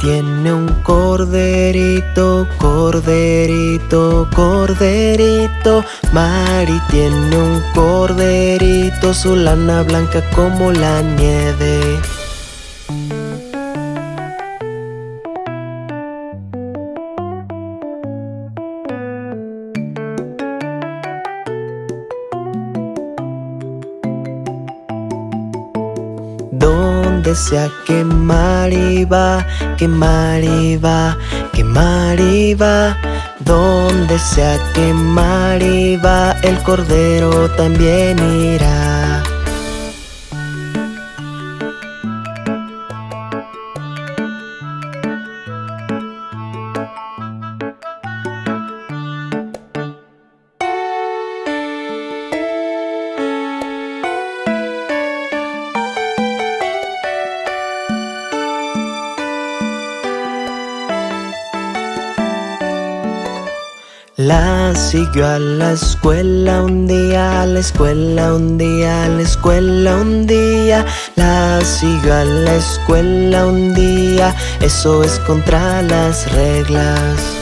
tiene un corderito, corderito, corderito. Mari tiene un corderito, su lana blanca como la nieve. Donde sea que Mari va, que Mari va, que Mari va. Donde sea que Mari va, el cordero también irá. Siguió a la escuela un día, a la escuela un día, a la escuela un día. La siguió a la escuela un día, eso es contra las reglas.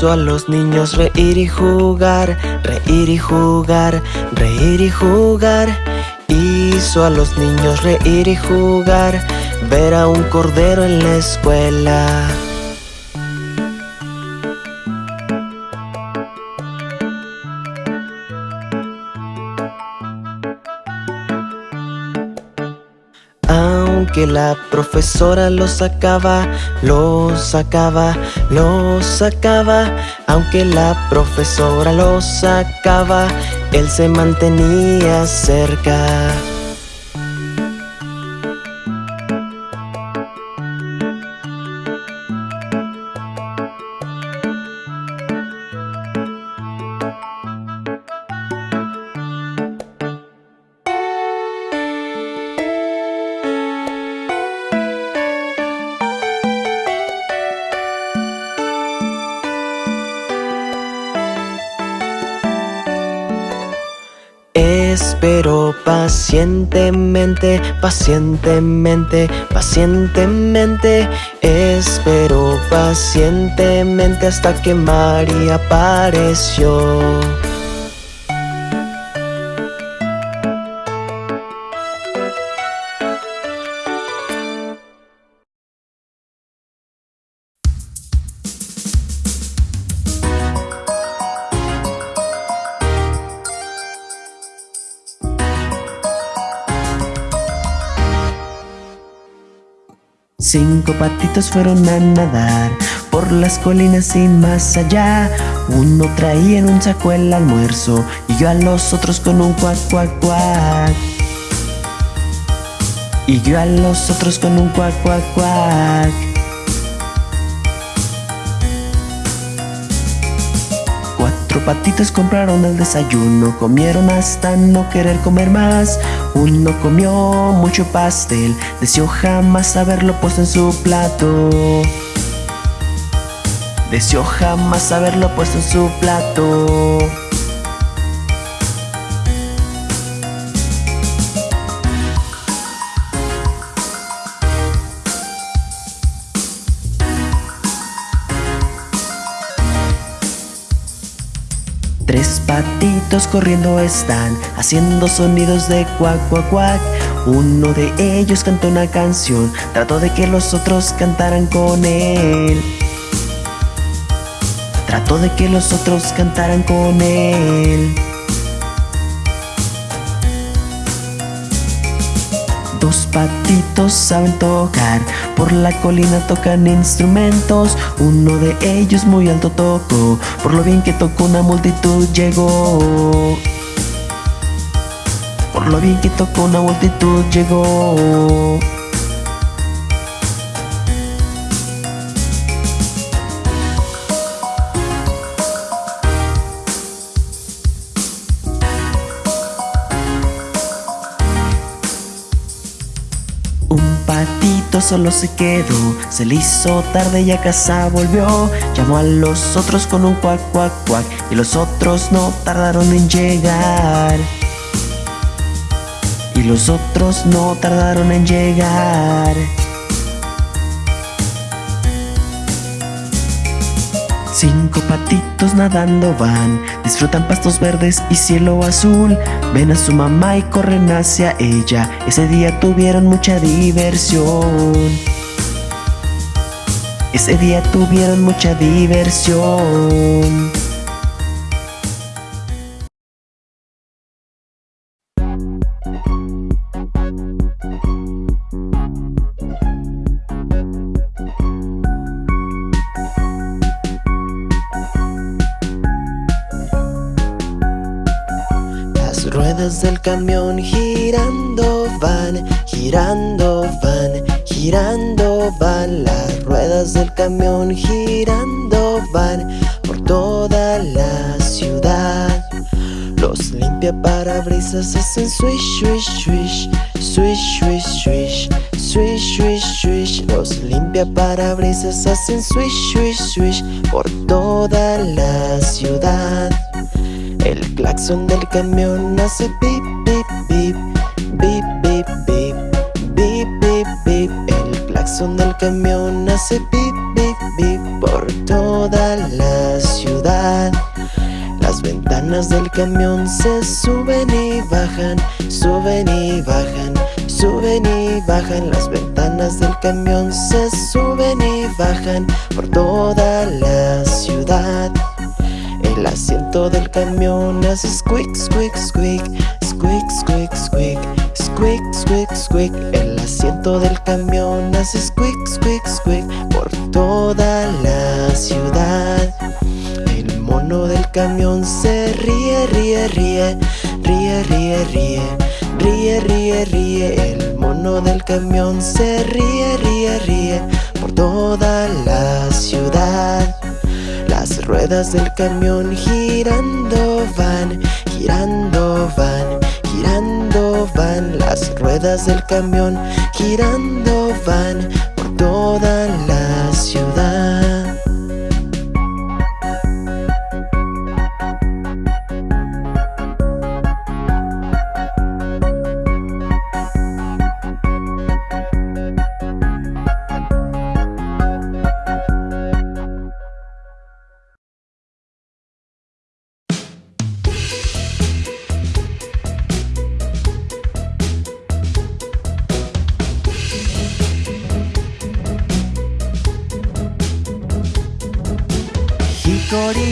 Hizo a los niños reír y jugar, reír y jugar, reír y jugar. Hizo a los niños reír y jugar, ver a un cordero en la escuela. Aunque la profesora lo sacaba, lo sacaba, lo sacaba. Aunque la profesora lo sacaba, él se mantenía cerca. Pacientemente, pacientemente, pacientemente. Espero pacientemente hasta que María apareció Cinco patitos fueron a nadar por las colinas y más allá. Uno traía en un saco el almuerzo y yo a los otros con un cuac, cuac, cuac. Y yo a los otros con un cuac, cuac, cuac. Patitos compraron el desayuno, comieron hasta no querer comer más. Uno comió mucho pastel, deseó jamás haberlo puesto en su plato. Deseó jamás haberlo puesto en su plato. Corriendo están, haciendo sonidos de cuac, cuac, cuac. Uno de ellos cantó una canción, trató de que los otros cantaran con él. Trató de que los otros cantaran con él. Dos patitos saben tocar, por la colina tocan instrumentos. Uno de ellos muy alto tocó, por lo bien que tocó una multitud llegó. Por lo bien que tocó una multitud llegó. Patito solo se quedó. Se le hizo tarde y a casa volvió. Llamó a los otros con un cuac, cuac, cuac Y los otros no tardaron en llegar. Y los otros no tardaron en llegar Cinco patitos nadando van, disfrutan pastos verdes y cielo azul. Ven a su mamá y corren hacia ella. Ese día tuvieron mucha diversión. Ese día tuvieron mucha diversión. Girando van, girando van Las ruedas del camión girando van por toda la ciudad. Los limpia parabrisas hacen swish, swish, swish Swish, swish, swish Swish, swish, swish. Los limpia parabrisas hacen swish, swish, swish Por toda la ciudad. El claxon del camión hace pip, Claxon del camión hace pip, bip, bip Por toda la ciudad. Las ventanas del camión se suben y bajan Suben y bajan Suben y bajan. Las ventanas del camión se suben y bajan Por toda la ciudad. El asiento del camión hace squeak, squeak, squeak Squeak, squeak, squeak Squeak, squeak, squeak El asiento del camión hace squeak, squeak, squeak Por toda la ciudad. El mono del camión se ríe, ríe, ríe Ríe, ríe, ríe Ríe, ríe, ríe. El mono del camión se ríe, ríe, ríe Por toda la ciudad. Las ruedas del camión girando van, girando van, girando van Las ruedas del camión girando van por toda la ciudad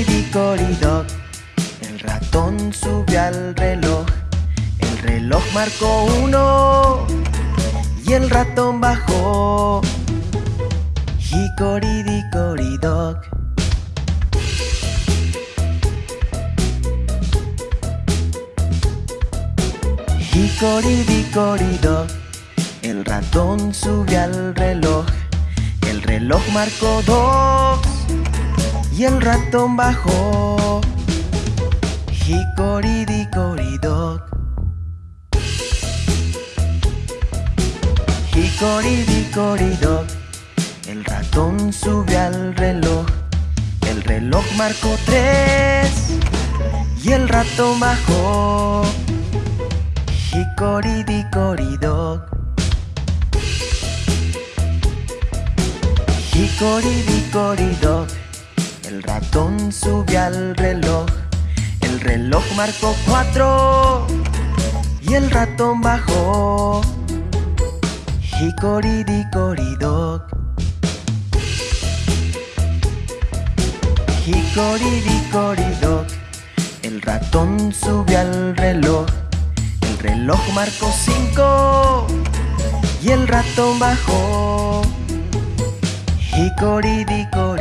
Corridicoridoc El ratón subió al reloj. El reloj marcó uno. Y el ratón bajó. Hicoridicoridoc Hicoridicoridoc El ratón subió al reloj. El reloj marcó dos y el ratón bajó. Hicoridicoridoc. Hicoridicoridoc. El ratón subió al reloj. El reloj marcó tres y el ratón bajó. Hicoridicoridoc. Hicoridicoridoc. El ratón subió al reloj. El reloj marcó cuatro. Y el ratón bajó. Hicoridicoridoc Hicoridicoridoc El ratón subió al reloj. El reloj marcó cinco. Y el ratón bajó. Hicoridicoridoc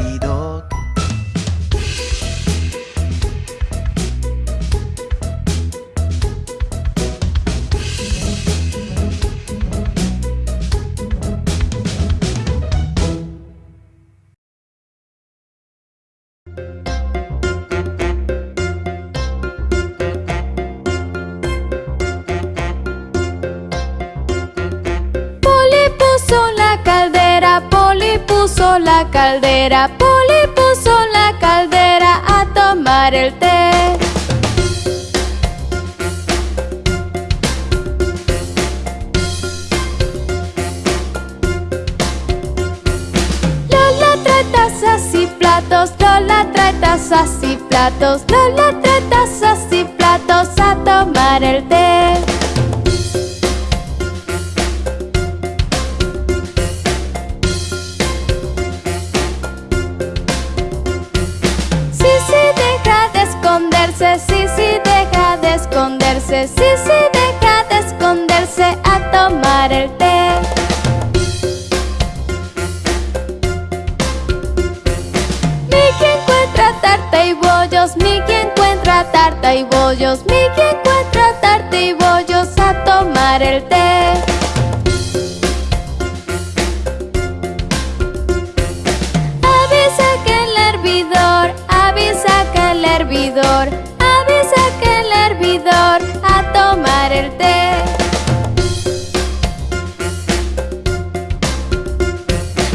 caldera, Polly puso la caldera a tomar el té. Lola trae tazas y platos, Lola trae tazas y platos, Lola trae tazas y platos a tomar el té. Sí, sí, deja de esconderse Sí, sí, deja de esconderse a tomar el té. Mickey encuentra tarta y bollos Mickey encuentra tarta y bollos Mickey encuentra tarta y bollos a tomar el té. Avisa que el hervidor, avisa que el hervidor a tomar el té.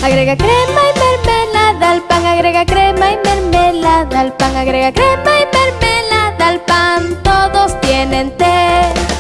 Agrega crema y mermelada al pan Agrega crema y mermelada al pan Agrega crema y mermelada al pan Todos tienen té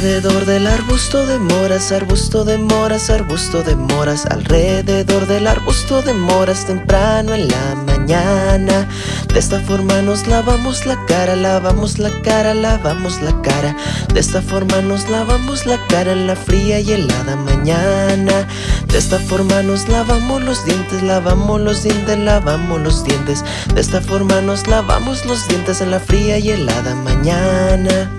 Alrededor del arbusto de moras, arbusto de moras, arbusto de moras Alrededor del arbusto de moras temprano en la mañana. De esta forma nos lavamos la cara, lavamos la cara, lavamos la cara. De esta forma nos lavamos la cara en la fría y helada mañana. De esta forma nos lavamos los dientes, lavamos los dientes, lavamos los dientes. De esta forma nos lavamos los dientes en la fría y helada mañana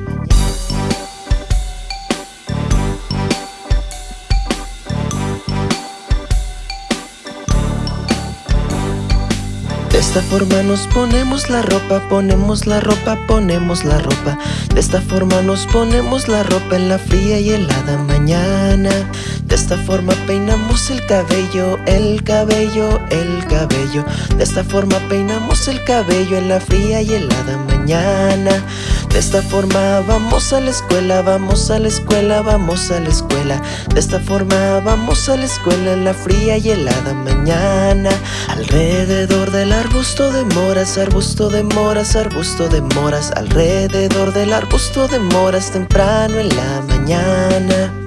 De esta forma nos ponemos la ropa, ponemos la ropa, ponemos la ropa. De esta forma nos ponemos la ropa en la fría y helada mañana. De esta forma peinamos el cabello, el cabello, el cabello. De esta forma peinamos el cabello en la fría y helada mañana De esta forma vamos a la escuela, vamos a la escuela, vamos a la escuela. De esta forma vamos a la escuela en la fría y helada mañana. Alrededor del arbusto de moras, arbusto de moras, arbusto de moras. Alrededor del arbusto de moras temprano en la mañana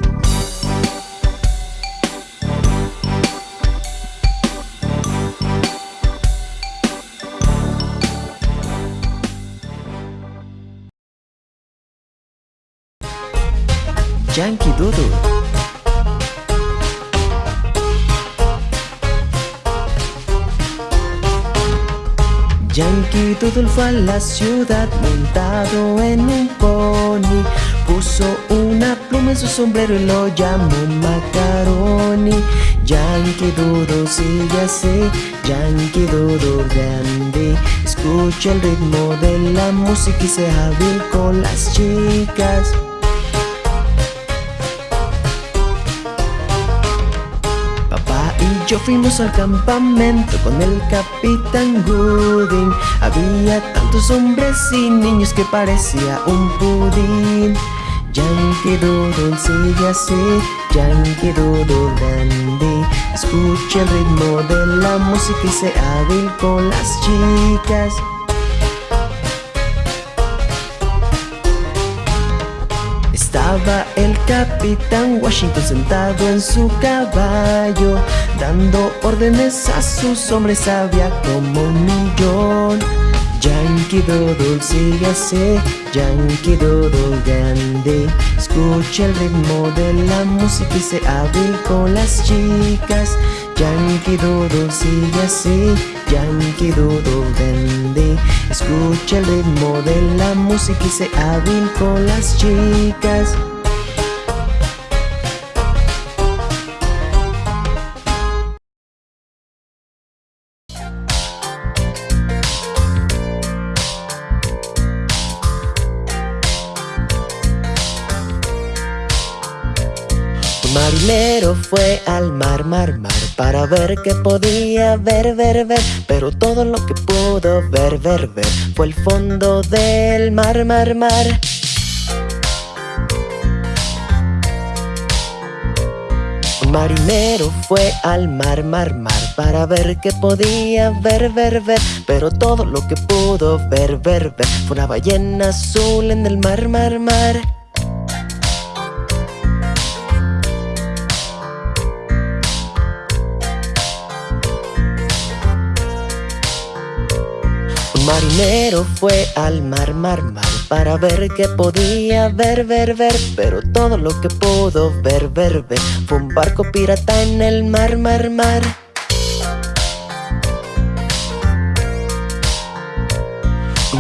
Yankee Doodle. Yankee Doodle fue a la ciudad montado en un pony. Puso una pluma en su sombrero y lo llamó Macaroni. Yankee Doodle sigue así, Yankee Doodle grande. Escucha el ritmo de la música y sea hábil con las chicas yo fuimos al campamento con el capitán Gooding. Había tantos hombres y niños que parecía un pudín Yankee Doodle sigue así, Yankee Doodle dandy Escucha el ritmo de la música y sea hábil con las chicas El capitán Washington sentado en su caballo Dando órdenes a sus hombres había como un millón. Yankee Doodle sigue así, Yankee Doodle grande. Escucha el ritmo de la música y se hábil con las chicas. Yankee Doodle sigue así, Yankee Doodle grande. Escucha el ritmo de la música y se hábil con las chicas fue al mar, mar, mar Para ver qué podía ver, ver, ver. Pero todo lo que pudo ver, ver, ver Fue el fondo del mar, mar, mar. Marinero fue al mar, mar, mar Para ver qué podía ver, ver, ver. Pero todo lo que pudo ver, ver, ver Fue una ballena azul en el mar, mar, mar marinero fue al mar, mar, mar Para ver qué podía ver, ver, ver Pero todo lo que pudo ver, ver, ver Fue un barco pirata en el mar, mar, mar.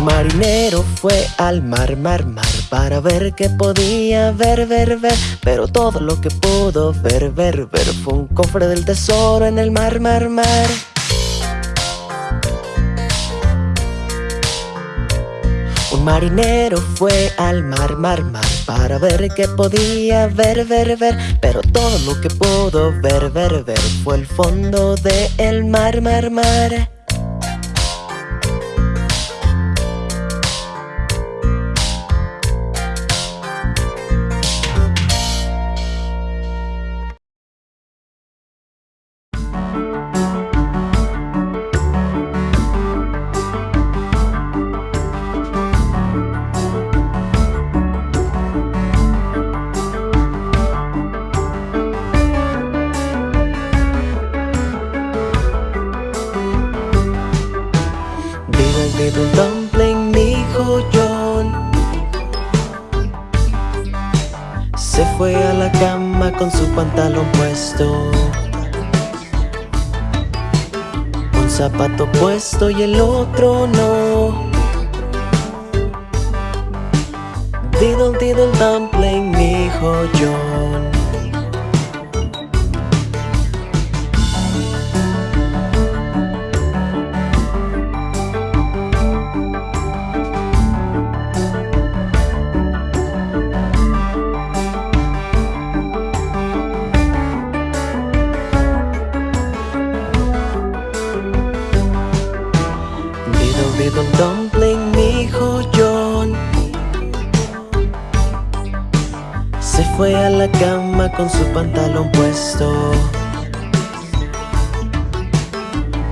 Marinero fue al mar, mar, mar Para ver qué podía ver, ver, ver Pero todo lo que pudo ver, ver, ver Fue un cofre del tesoro en el mar, mar, mar marinero fue al mar, mar, mar Para ver qué podía ver, ver, ver. Pero todo lo que pudo ver, ver, ver Fue el fondo del el mar, mar, mar puesto y el otro no. Diddle diddle dumpling, mi hijo con su pantalón puesto.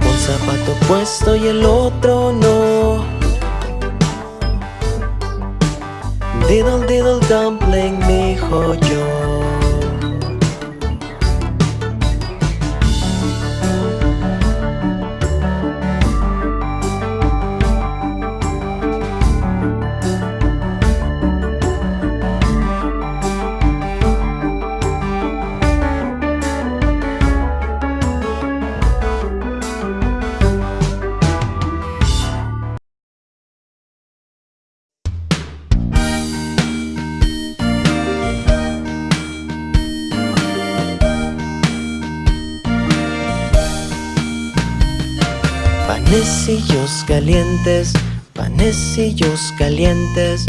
Un zapato puesto y el otro no. Diddle diddle dumpling, mi hijo yo calientes, panecillos calientes.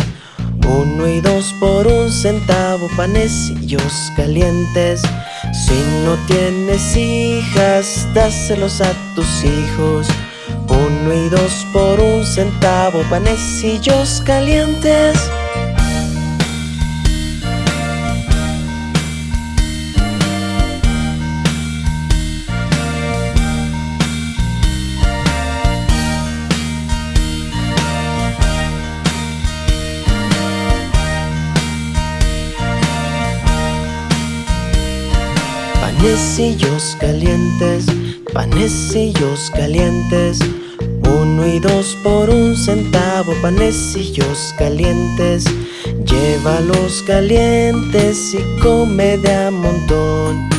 Uno y dos por un centavo, panecillos calientes. Si no tienes hijas, dáselos a tus hijos. Uno y dos por un centavo, panecillos calientes Panecillos calientes, panecillos calientes. Uno y dos por un centavo, panecillos calientes. Llévalos calientes y come de a montón.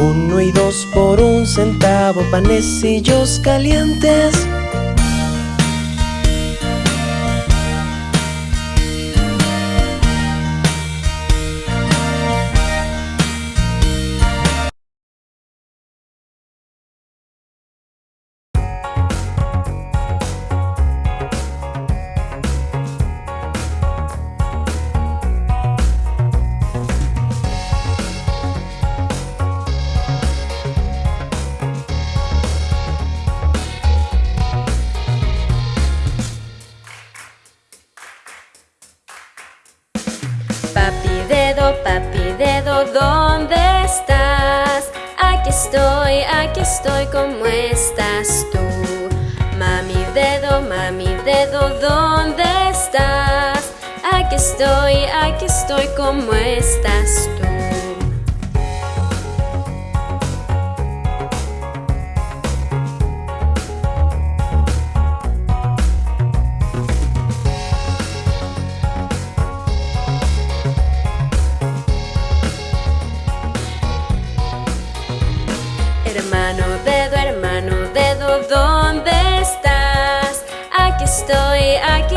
Uno y dos por un centavo, panecillos calientes ¿dónde estás? Aquí estoy, aquí estoy, ¿cómo estás tú? Mami dedo, mami dedo, ¿dónde estás? Aquí estoy, aquí estoy, ¿cómo estás tú?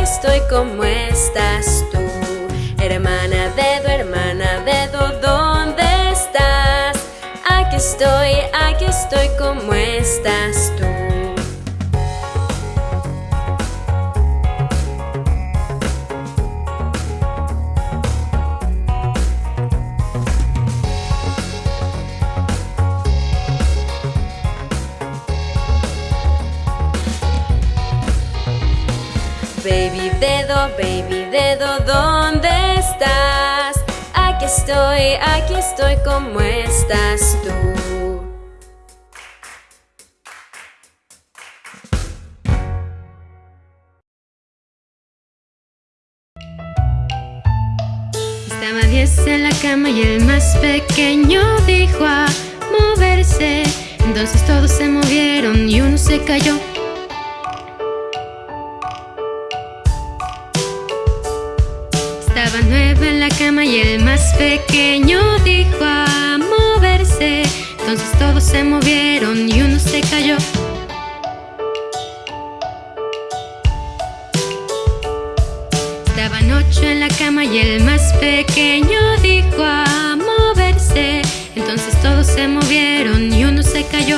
Estoy, ¿cómo estás tú? Hermana dedo, hermana dedo, ¿dónde estás? Aquí estoy, aquí estoy, ¿cómo estás tú? Baby dedo, ¿dónde estás? Aquí estoy, aquí estoy, ¿cómo estás tú? Estaba diez en la cama y el más pequeño dijo a moverse. Entonces todos se movieron y uno se cayó. Estaba nueve en la cama y el más pequeño dijo a moverse. Entonces todos se movieron y uno se cayó. Estaban ocho en la cama y el más pequeño dijo a moverse. Entonces todos se movieron y uno se cayó.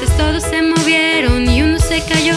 Entonces todos se movieron y uno se cayó.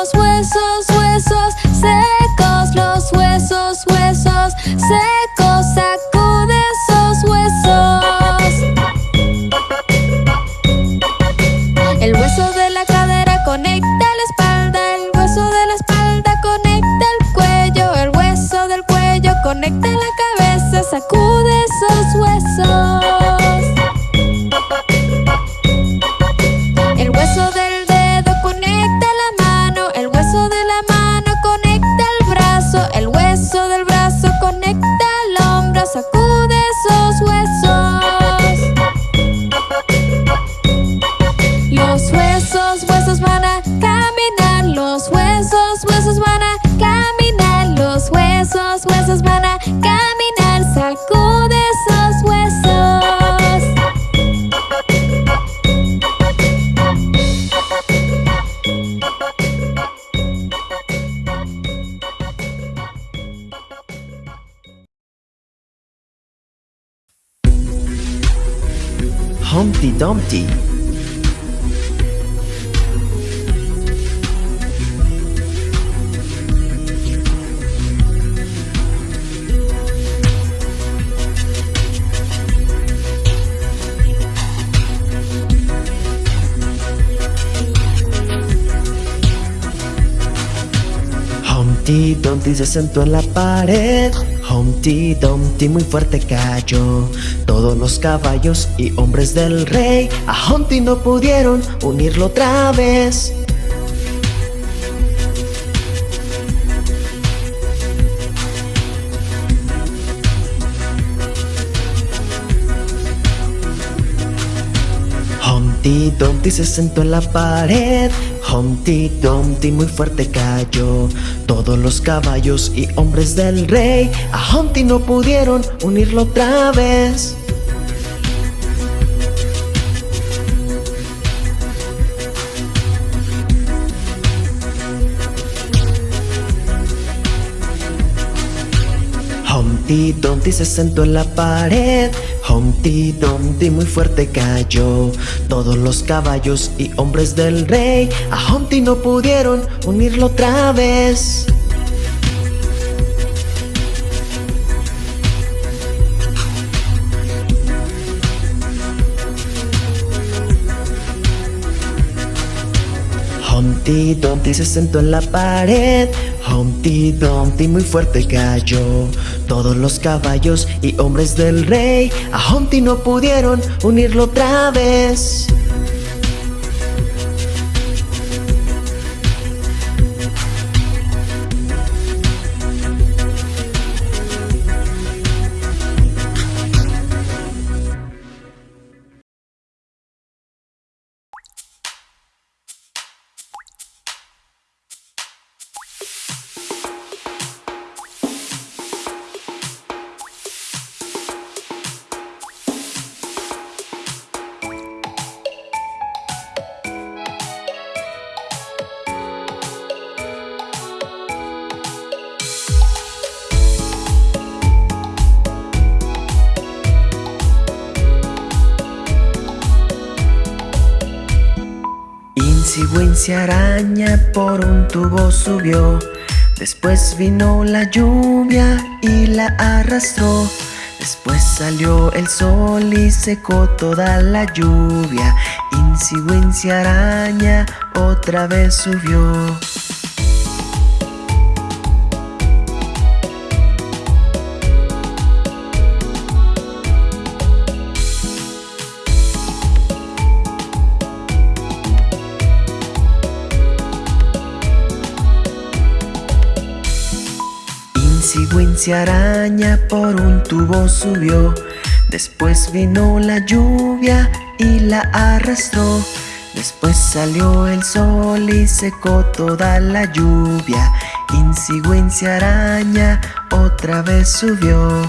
los huesos. Humpty Dumpty. Humpty Dumpty se sentó en la pared Humpty Dumpty muy fuerte cayó. Todos los caballos y hombres del rey A Humpty no pudieron unirlo otra vez. Humpty Dumpty se sentó en la pared Humpty Dumpty muy fuerte cayó. Todos los caballos y hombres del rey A Humpty no pudieron unirlo otra vez. Humpty Dumpty se sentó en la pared Humpty Dumpty muy fuerte cayó. Todos los caballos y hombres del rey A Humpty no pudieron unirlo otra vez. Humpty Dumpty se sentó en la pared Humpty Dumpty muy fuerte cayó. Todos los caballos y hombres del rey A Humpty no pudieron unirlo otra vez Wincy araña por un tubo subió. Después vino la lluvia y la arrastró. Después salió el sol y secó toda la lluvia. Wincy araña otra vez subió Wincy araña por un tubo subió. Después vino la lluvia y la arrastró. Después salió el sol y secó toda la lluvia. Wincy araña otra vez subió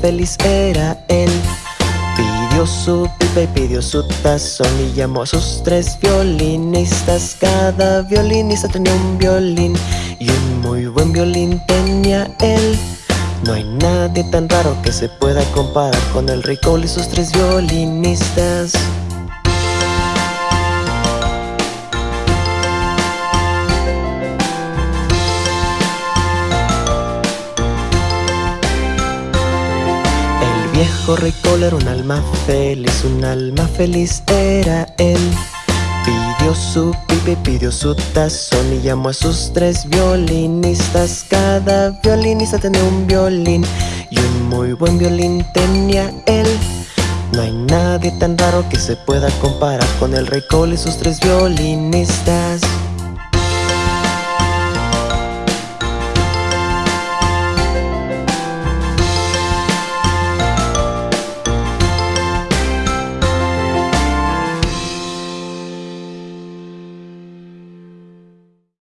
feliz era él. Pidió su pipa y pidió su tazón y llamó a sus tres violinistas. Cada violinista tenía un violín y un muy buen violín tenía él. No hay nadie tan raro que se pueda comparar con el rey Cole y sus tres violinistas. Viejo rey Cole era un alma feliz, un alma feliz era él. Pidió su pipa y pidió su tazón y llamó a sus tres violinistas. Cada violinista tenía un violín y un muy buen violín tenía él. No hay nadie tan raro que se pueda comparar con el rey Cole y sus tres violinistas.